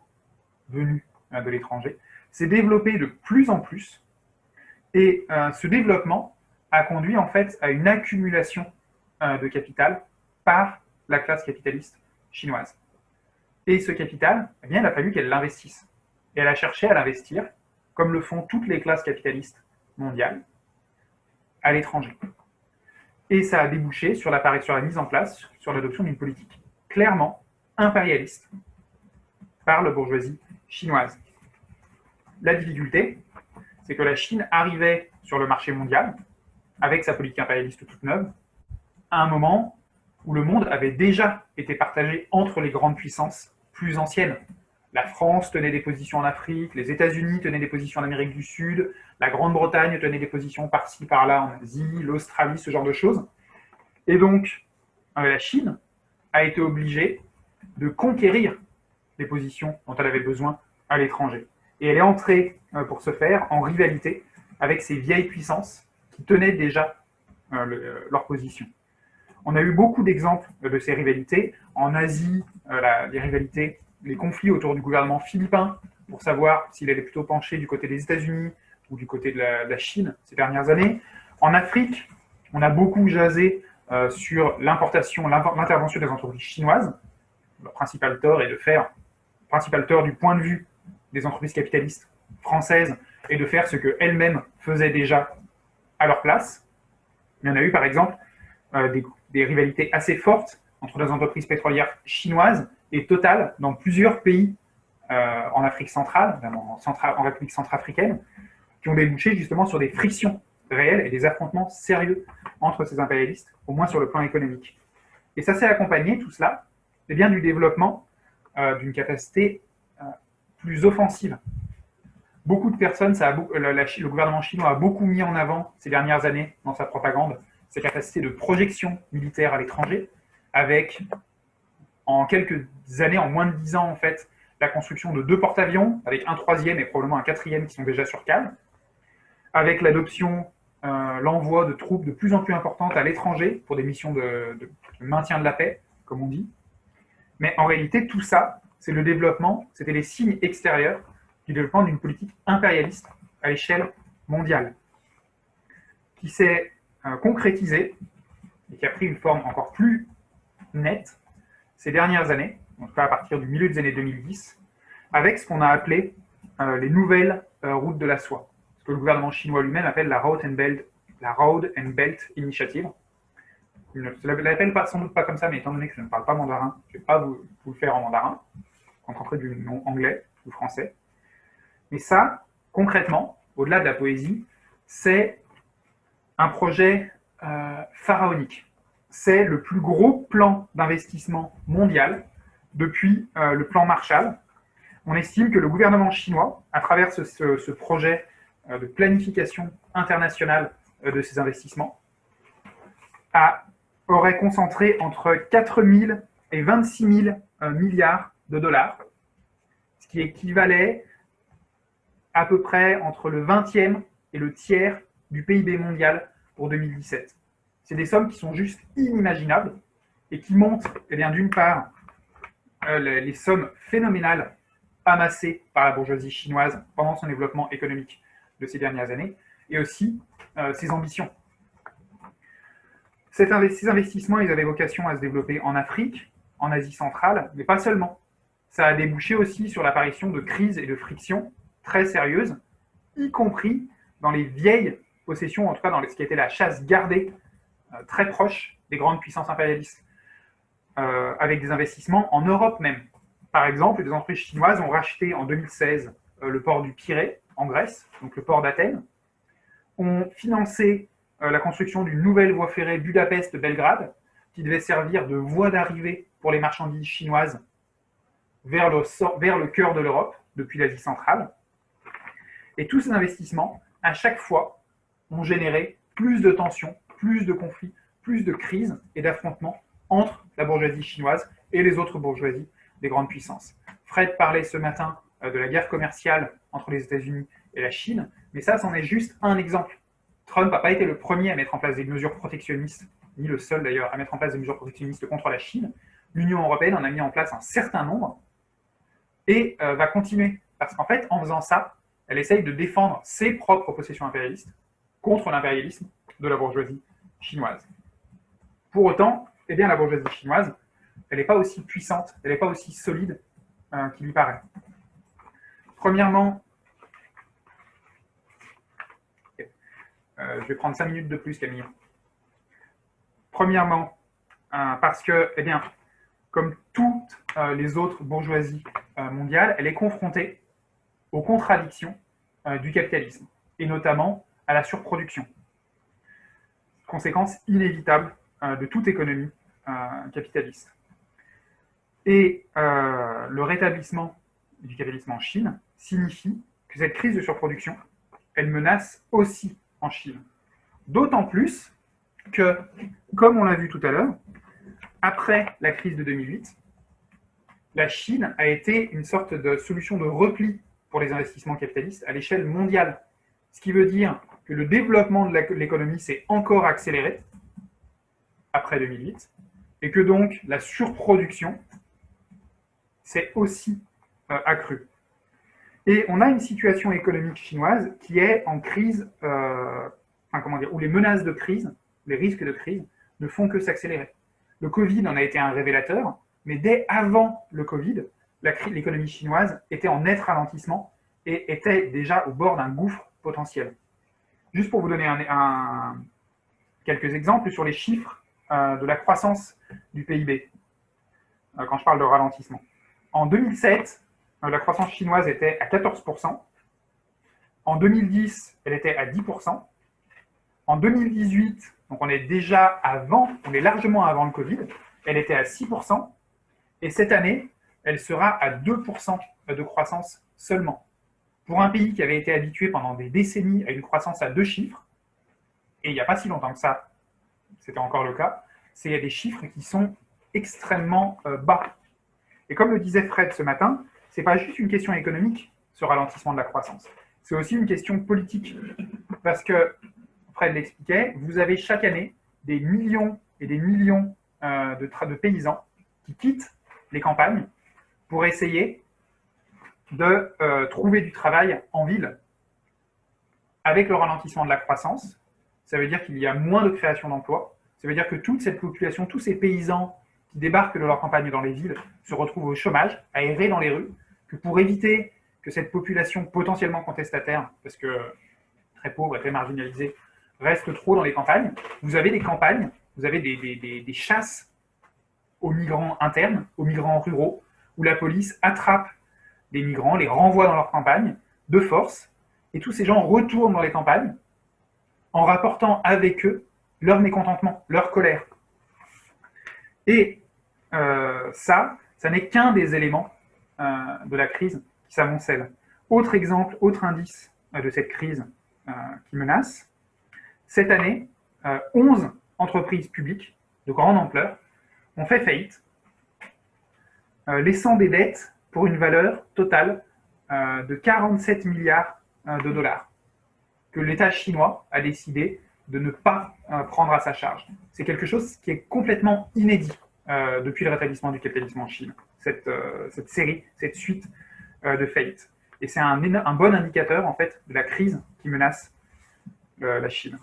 venus euh, de l'étranger, s'est développé de plus en plus, et euh, ce développement a conduit en fait à une accumulation de capital par la classe capitaliste chinoise. Et ce capital, eh bien, il a fallu qu'elle l'investisse. Et elle a cherché à l'investir, comme le font toutes les classes capitalistes mondiales, à l'étranger. Et ça a débouché sur la, mise en place, sur l'adoption d'une politique clairement impérialiste par la bourgeoisie chinoise. La difficulté, c'est que la Chine arrivait sur le marché mondial, avec sa politique impérialiste toute neuve, à un moment où le monde avait déjà été partagé entre les grandes puissances plus anciennes. La France tenait des positions en Afrique, les États-Unis tenaient des positions en Amérique du Sud, la Grande-Bretagne tenait des positions par-ci, par-là en Asie, l'Australie, ce genre de choses. Et donc, euh, la Chine a été obligée de conquérir les positions dont elle avait besoin à l'étranger. Et elle est entrée, euh, pour ce faire, en rivalité avec ces vieilles puissances qui tenaient déjà euh, leur position. On a eu beaucoup d'exemples de ces rivalités. En Asie, les rivalités, les conflits autour du gouvernement philippin, pour savoir s'il allait plutôt pencher du côté des États-Unis ou du côté de la, Chine ces dernières années. En Afrique, on a beaucoup jasé euh, sur l'importation, l'intervention des entreprises chinoises. Le principal tort est de faire, principal tort du point de vue des entreprises capitalistes françaises est de faire ce qu'elles-mêmes faisaient déjà à leur place. Il y en a eu par exemple euh, des, des, rivalités assez fortes entre les entreprises pétrolières chinoises et Total dans plusieurs pays euh, en Afrique centrale, en, République centrafricaine, qui ont débouché justement sur des frictions réelles et des affrontements sérieux entre ces impérialistes, au moins sur le plan économique. Et ça s'est accompagné, tout cela, eh bien, du développement euh, d'une capacité euh, plus offensive. Beaucoup de personnes, le gouvernement chinois a beaucoup mis en avant ces dernières années dans sa propagande ses capacités de projection militaire à l'étranger, avec en quelques années, en moins de dix ans en fait, la construction de deux porte-avions, avec un troisième et probablement un quatrième qui sont déjà sur cale, avec l'adoption, euh, l'envoi de troupes de plus en plus importantes à l'étranger pour des missions de, maintien de la paix, comme on dit. Mais en réalité, tout ça, c'est le développement, c'était les signes extérieurs du développement d'une politique impérialiste à l'échelle mondiale, qui s'est euh, concrétisée et qui a pris une forme encore plus nette ces dernières années, en tout cas à partir du milieu des années 2010, avec ce qu'on a appelé euh, les nouvelles euh, routes de la soie, ce que le gouvernement chinois lui-même appelle la Road and Belt, la Road and Belt Initiative. Je ne l'appelle sans doute pas comme ça, mais étant donné que je ne parle pas mandarin, je ne vais pas vous, le faire en mandarin, rencontrer du nom anglais ou français. Mais ça, concrètement, au-delà de la poésie, c'est un projet euh, pharaonique c'est le plus gros plan d'investissement mondial depuis euh, le plan Marshall. On estime que le gouvernement chinois, à travers ce, projet euh, de planification internationale euh, de ces investissements, aurait concentré entre 4 000 et 26 000 milliards de dollars, ce qui équivalait à peu près entre le 20e et le tiers du PIB mondial pour 2017. C'est des sommes qui sont juste inimaginables et qui montrent, eh d'une part, euh, les, sommes phénoménales amassées par la bourgeoisie chinoise pendant son développement économique de ces dernières années, et aussi euh, ses ambitions. ces investissements, ils avaient vocation à se développer en Afrique, en Asie centrale, mais pas seulement. Ça a débouché aussi sur l'apparition de crises et de frictions très sérieuses, y compris dans les vieilles possessions, en tout cas dans ce qui était la chasse gardée très proche des grandes puissances impérialistes, euh, avec des investissements en Europe même. Par exemple, les entreprises chinoises ont racheté en 2016 euh, le port du Pirée, en Grèce, donc le port d'Athènes, ont financé la construction d'une nouvelle voie ferrée Budapest-Belgrade, qui devait servir de voie d'arrivée pour les marchandises chinoises vers le, vers le cœur de l'Europe, depuis l'Asie centrale. Et tous ces investissements, à chaque fois, ont généré plus de tensions plus de conflits, plus de crises et d'affrontements entre la bourgeoisie chinoise et les autres bourgeoisies des grandes puissances. Fred parlait ce matin euh, de la guerre commerciale entre les États-Unis et la Chine, mais ça, c'en est juste un exemple. Trump n'a pas été le premier à mettre en place des mesures protectionnistes, ni le seul d'ailleurs à mettre en place des mesures protectionnistes contre la Chine. L'Union européenne en a mis en place un certain nombre et euh, va continuer. Parce qu'en fait, en faisant ça, elle essaye de défendre ses propres possessions impérialistes contre l'impérialisme de la bourgeoisie chinoise. Pour autant, eh bien, la bourgeoisie chinoise, elle n'est pas aussi puissante, elle n'est pas aussi solide euh, qu'il y paraît. Premièrement, euh, je vais prendre 5 minutes de plus, Camille. Premièrement, euh, parce que, eh bien, comme toutes les autres bourgeoisies mondiales, elle est confrontée aux contradictions du capitalisme, et notamment à la surproduction. Conséquence inévitable de toute économie capitaliste. Et euh, le rétablissement du capitalisme en Chine signifie que cette crise de surproduction, elle menace aussi en Chine. D'autant plus que, comme on l'a vu tout à l'heure, après la crise de 2008, la Chine a été une sorte de solution de repli pour les investissements capitalistes à l'échelle mondiale. Ce qui veut dire que le développement de l'économie s'est encore accéléré après 2008, et que donc la surproduction s'est aussi euh, accru. Et on a une situation économique chinoise qui est en crise, euh, comment dire, où les menaces de crise, les risques de crise, ne font que s'accélérer. Le Covid en a été un révélateur, mais dès avant le Covid, l'économie chinoise était en net ralentissement et était déjà au bord d'un gouffre potentiel. Juste pour vous donner un, quelques exemples sur les chiffres euh, de la croissance du PIB, euh, quand je parle de ralentissement. En 2007, euh, la croissance chinoise était à 14%. En 2010, elle était à 10%. En 2018, donc on est déjà avant, on est largement avant le Covid, elle était à 6%. Et cette année, elle sera à 2% de croissance seulement. Pour un pays qui avait été habitué pendant des décennies à une croissance à deux chiffres, et il n'y a pas si longtemps que ça, c'était encore le cas, c'est des chiffres qui sont extrêmement euh, bas. Et comme le disait Fred ce matin, ce n'est pas juste une question économique, ce ralentissement de la croissance. C'est aussi une question politique. Parce que, Fred l'expliquait, vous avez chaque année des millions et des millions euh, de, de paysans qui quittent les campagnes pour essayer de euh, trouver du travail en ville. Avec le ralentissement de la croissance, ça veut dire qu'il y a moins de création d'emplois, ça veut dire que toute cette population, tous ces paysans qui débarquent de leur campagne dans les villes se retrouvent au chômage, à errer dans les rues, que pour éviter que cette population potentiellement contestataire, parce que très pauvre et très marginalisée, reste trop dans les campagnes, vous avez des campagnes, vous avez des, des chasses aux migrants internes, aux migrants ruraux, où la police attrape des migrants, les renvoie dans leur campagne de force, et tous ces gens retournent dans les campagnes en rapportant avec eux leur mécontentement, leur colère. Et euh, ça, ça n'est qu'un des éléments euh, de la crise qui s'amoncelle. Autre exemple, autre indice euh, de cette crise qui menace, cette année, 11 entreprises publiques de grande ampleur ont fait faillite, laissant des dettes pour une valeur totale de 47 milliards de dollars que l'État chinois a décidé de ne pas euh, prendre à sa charge. C'est quelque chose qui est complètement inédit euh, depuis le rétablissement du capitalisme en Chine, cette, euh, série, cette suite de faillites. Et c'est un, un, bon indicateur, en fait, de la crise qui menace la Chine.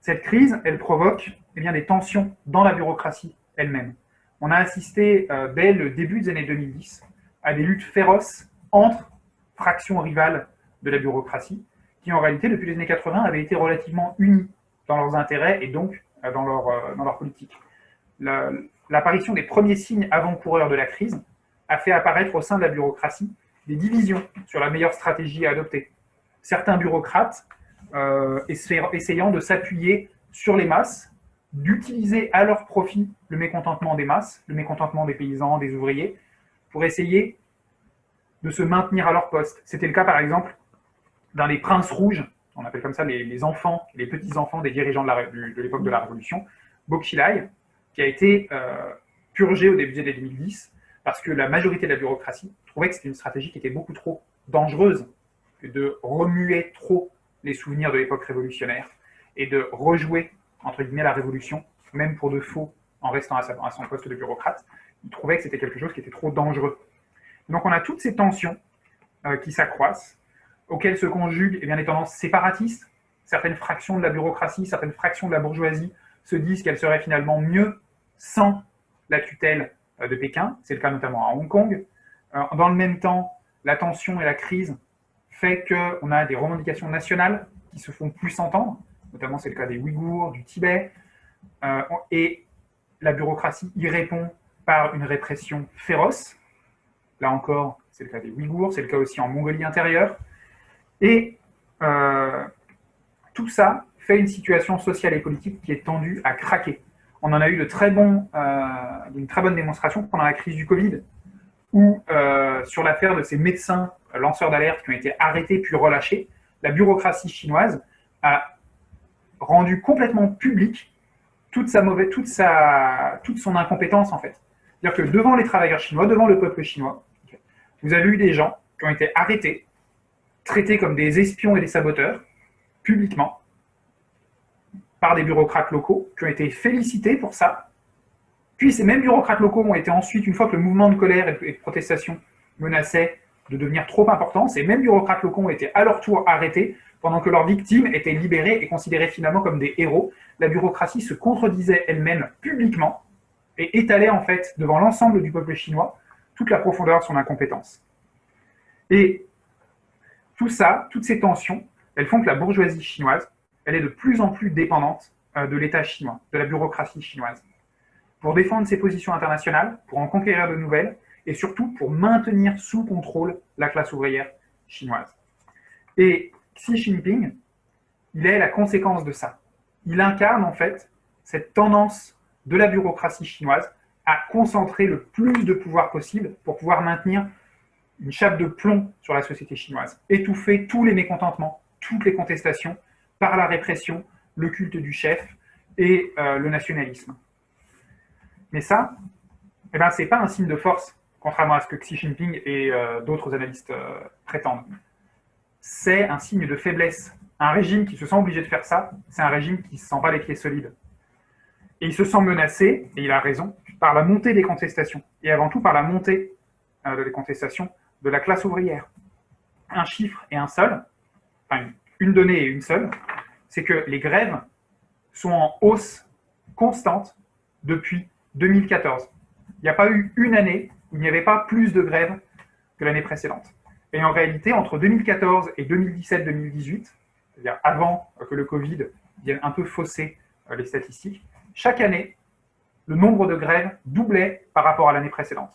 Cette crise, elle provoque eh bien, des tensions dans la bureaucratie elle-même. On a assisté, dès le début des années 2010, à des luttes féroces entre fractions rivales de la bureaucratie, qui en réalité, depuis les années 80, avaient été relativement unis dans leurs intérêts et donc euh, dans leur, euh, dans leur politique. L'apparition des premiers signes avant-coureurs de la crise a fait apparaître au sein de la bureaucratie des divisions sur la meilleure stratégie à adopter. Certains bureaucrates euh, essayant de s'appuyer sur les masses, d'utiliser à leur profit le mécontentement des masses, le mécontentement des paysans, des ouvriers, pour essayer de se maintenir à leur poste. C'était le cas, par exemple, dans les princes rouges, on appelle comme ça les, enfants, les petits-enfants des dirigeants de l'époque de, la Révolution, Bokchilai, qui a été euh, purgé au début des années 2010, parce que la majorité de la bureaucratie trouvait que c'était une stratégie qui était beaucoup trop dangereuse que de remuer trop les souvenirs de l'époque révolutionnaire et de rejouer, entre guillemets, la révolution, même pour de faux, en restant à, son poste de bureaucrate. Ils trouvaient que c'était quelque chose qui était trop dangereux. Donc on a toutes ces tensions euh, qui s'accroissent, auxquelles se conjuguent eh bien, les tendances séparatistes. Certaines fractions de la bureaucratie, certaines fractions de la bourgeoisie se disent qu'elles seraient finalement mieux sans la tutelle euh, de Pékin. C'est le cas notamment à Hong Kong. Euh, dans le même temps, la tension et la crise fait qu'on a des revendications nationales qui se font plus entendre, notamment c'est le cas des Ouïghours, du Tibet, et la bureaucratie y répond par une répression féroce. Là encore, c'est le cas des Ouïghours, c'est le cas aussi en Mongolie intérieure. Et euh, tout ça fait une situation sociale et politique qui est tendue à craquer. On en a eu euh, une très bonne démonstration pendant la crise du Covid, où euh, sur l'affaire de ces médecins lanceurs d'alerte qui ont été arrêtés puis relâchés, la bureaucratie chinoise a rendu complètement public toute sa mauvaise, toute son incompétence en fait. C'est-à-dire que devant les travailleurs chinois, devant le peuple chinois, vous avez eu des gens qui ont été arrêtés, traités comme des espions et des saboteurs, publiquement, par des bureaucrates locaux, qui ont été félicités pour ça. Puis ces mêmes bureaucrates locaux ont été ensuite, une fois que le mouvement de colère et de protestation menaçait de devenir trop important, ces mêmes bureaucrates locaux ont été à leur tour arrêtés pendant que leurs victimes étaient libérées et considérées finalement comme des héros. La bureaucratie se contredisait elle-même publiquement et étalait en fait devant l'ensemble du peuple chinois toute la profondeur de son incompétence. Et tout ça, toutes ces tensions, elles font que la bourgeoisie chinoise, elle est de plus en plus dépendante euh, de l'État chinois, de la bureaucratie chinoise. Pour défendre ses positions internationales, pour en conquérir de nouvelles, et surtout pour maintenir sous contrôle la classe ouvrière chinoise. Et Xi Jinping, il est la conséquence de ça. Il incarne en fait cette tendance de la bureaucratie chinoise à concentrer le plus de pouvoir possible pour pouvoir maintenir une chape de plomb sur la société chinoise, étouffer tous les mécontentements, toutes les contestations par la répression, le culte du chef et euh, le nationalisme. Mais ça, eh ben, ce n'est pas un signe de force, contrairement à ce que Xi Jinping et euh, d'autres analystes euh, prétendent. C'est un signe de faiblesse. Un régime qui se sent obligé de faire ça, c'est un régime qui se sent les pieds solides. Et il se sent menacé, et il a raison, par la montée des contestations, et avant tout par la montée euh, des contestations de la classe ouvrière. Un chiffre et un seul, enfin une donnée et une seule, c'est que les grèves sont en hausse constante depuis 2014. Il n'y a pas eu une année où il n'y avait pas plus de grèves que l'année précédente. Et en réalité, entre 2014 et 2017-2018, c'est-à-dire avant que le Covid vienne un peu fausser euh, les statistiques, chaque année, le nombre de grèves doublait par rapport à l'année précédente.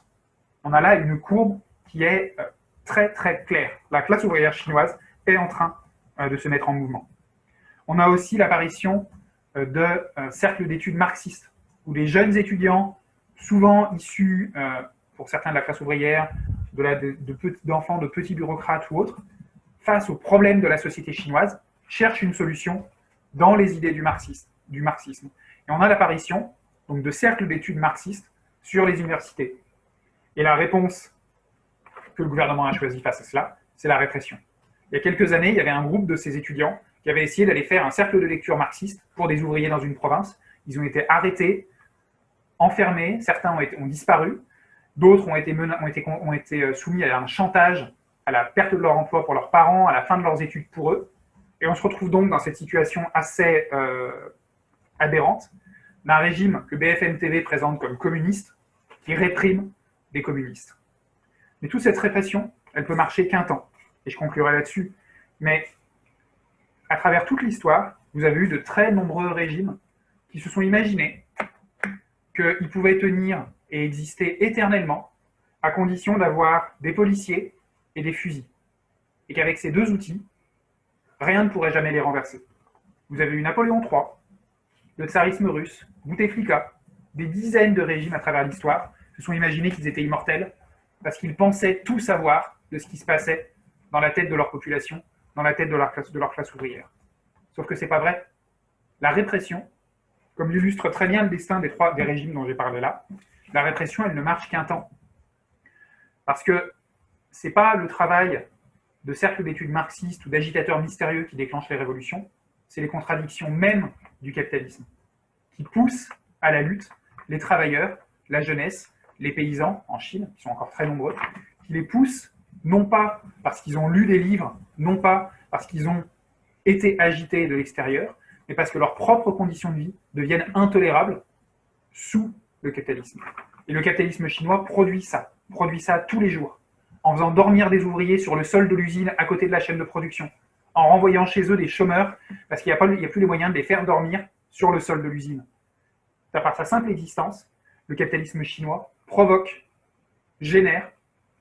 On a là une courbe qui est euh, très très claire. La classe ouvrière chinoise est en train euh, de se mettre en mouvement. On a aussi l'apparition euh, de cercles d'études marxistes, où les jeunes étudiants, souvent issus, pour certains de la classe ouvrière, d'enfants, de, de petits bureaucrates ou autres, face aux problèmes de la société chinoise, cherchent une solution dans les idées du. Du marxisme. Et on a l'apparition donc de cercles d'études marxistes sur les universités. Et la réponse que le gouvernement a choisie face à cela, c'est la répression. Il y a quelques années, il y avait un groupe de ces étudiants qui avaient essayé d'aller faire un cercle de lecture marxiste pour des ouvriers dans une province. Ils ont été arrêtés, enfermés, certains ont, disparu, d'autres ont été euh, soumis à un chantage, à la perte de leur emploi pour leurs parents, à la fin de leurs études pour eux. Et on se retrouve donc dans cette situation assez euh, aberrante d'un régime que BFM TV présente comme communiste, qui réprime des communistes. Mais toute cette répression, elle peut marcher qu'un temps. Et je conclurai là-dessus. Mais à travers toute l'histoire, vous avez eu de très nombreux régimes qui se sont imaginés qu'ils pouvaient tenir et exister éternellement à condition d'avoir des policiers et des fusils. Et qu'avec ces deux outils, rien ne pourrait jamais les renverser. Vous avez eu Napoléon III, le tsarisme russe, Bouteflika, des dizaines de régimes à travers l'histoire se sont imaginés qu'ils étaient immortels parce qu'ils pensaient tout savoir de ce qui se passait dans la tête de leur population, dans la tête de leur classe, ouvrière. Sauf que c'est pas vrai. La répression, comme l'illustre très bien le destin des trois régimes dont j'ai parlé là, la répression, elle ne marche qu'un temps. Parce que c'est pas le travail de cercles d'études marxistes ou d'agitateurs mystérieux qui déclenche les révolutions, c'est les contradictions mêmes du capitalisme, qui poussent à la lutte les travailleurs, la jeunesse, les paysans en Chine, qui sont encore très nombreux, qui les poussent non pas parce qu'ils ont lu des livres non pas parce qu'ils ont été agités de l'extérieur, mais parce que leurs propres conditions de vie deviennent intolérables sous le capitalisme. Et le capitalisme chinois produit ça, produit ça tous les jours, en faisant dormir des ouvriers sur le sol de l'usine à côté de la chaîne de production, en renvoyant chez eux des chômeurs, parce qu'il n'y a, plus les moyens de les faire dormir sur le sol de l'usine. Par sa simple existence, le capitalisme chinois provoque, génère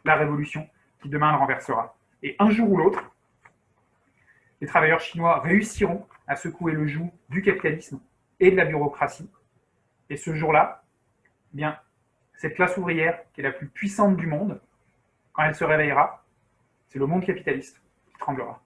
la révolution qui demain le renversera. Et un jour ou l'autre, les travailleurs chinois réussiront à secouer le joug du capitalisme et de la bureaucratie. Et ce jour-là, eh cette classe ouvrière qui est la plus puissante du monde, quand elle se réveillera, c'est le monde capitaliste qui tremblera.